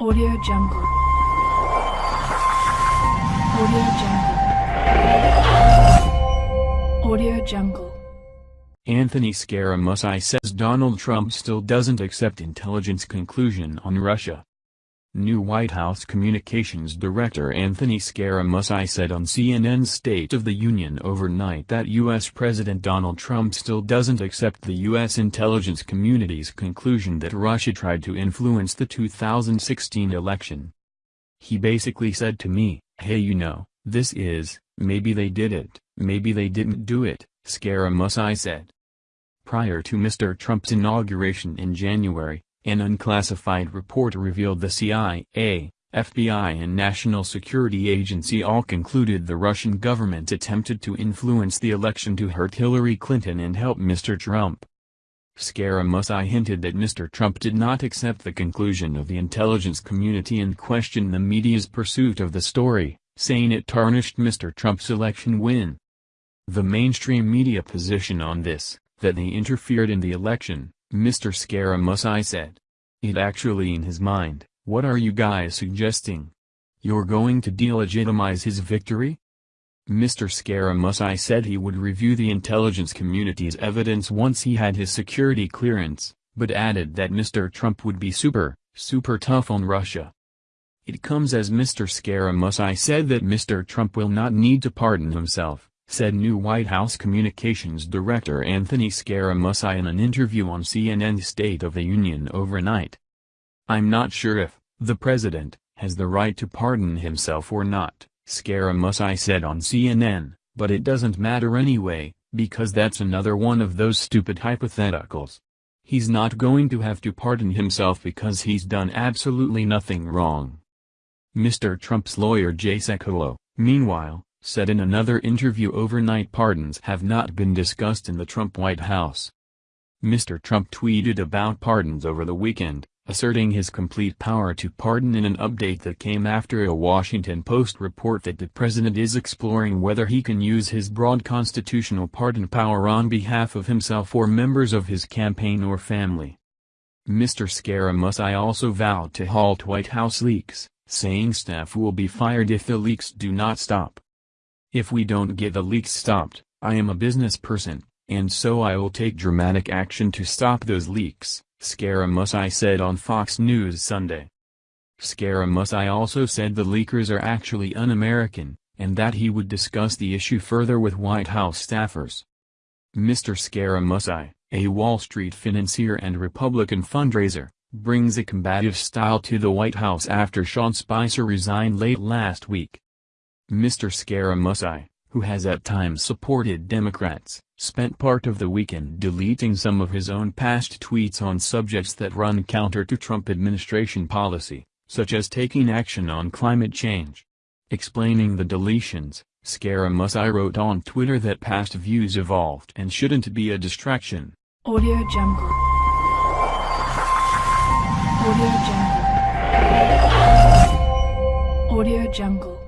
Audio Jungle. Audio Jungle. Audio Jungle. Anthony Scaramucci says Donald Trump still doesn't accept intelligence conclusion on Russia. New White House Communications Director Anthony Scaramucci said on CNN's State of the Union overnight that U.S. President Donald Trump still doesn't accept the U.S. intelligence community's conclusion that Russia tried to influence the 2016 election. He basically said to me, hey you know, this is, maybe they did it, maybe they didn't do it, Scaramucci said. Prior to Mr. Trump's inauguration in January, an unclassified report revealed the CIA, FBI and National Security Agency all concluded the Russian government attempted to influence the election to hurt Hillary Clinton and help Mr. Trump. Scaramucci hinted that Mr. Trump did not accept the conclusion of the intelligence community and questioned the media's pursuit of the story, saying it tarnished Mr. Trump's election win. The mainstream media position on this, that they interfered in the election, Mr. Scaramucci said. It actually in his mind, what are you guys suggesting? You're going to delegitimize his victory? Mr. Scaramucci said he would review the intelligence community's evidence once he had his security clearance, but added that Mr. Trump would be super, super tough on Russia. It comes as Mr. Scaramucci said that Mr. Trump will not need to pardon himself, said new White House Communications Director Anthony Scaramucci in an interview on CNN's State of the Union overnight. I'm not sure if, the president, has the right to pardon himself or not, Scaramucci said on CNN, but it doesn't matter anyway, because that's another one of those stupid hypotheticals. He's not going to have to pardon himself because he's done absolutely nothing wrong. Mr. Trump's lawyer Jay Sekulow, meanwhile, said in another interview overnight pardons have not been discussed in the Trump White House. Mr. Trump tweeted about pardons over the weekend, asserting his complete power to pardon in an update that came after a Washington Post report that the president is exploring whether he can use his broad constitutional pardon power on behalf of himself or members of his campaign or family. Mr. Scaramucci also vowed to halt White House leaks, saying staff will be fired if the leaks do not stop. If we don't get the leaks stopped, I am a business person, and so I will take dramatic action to stop those leaks, Scaramucci said on Fox News Sunday. Scaramucci also said the leakers are actually un-American, and that he would discuss the issue further with White House staffers. Mr. Scaramucci, a Wall Street financier and Republican fundraiser, brings a combative style to the White House after Sean Spicer resigned late last week. Mr. Scaramucci, who has at times supported Democrats, spent part of the weekend deleting some of his own past tweets on subjects that run counter to Trump administration policy, such as taking action on climate change. Explaining the deletions, Scaramucci wrote on Twitter that past views evolved and shouldn't be a distraction. Audio Jungle. Audio Jungle. Audio Jungle.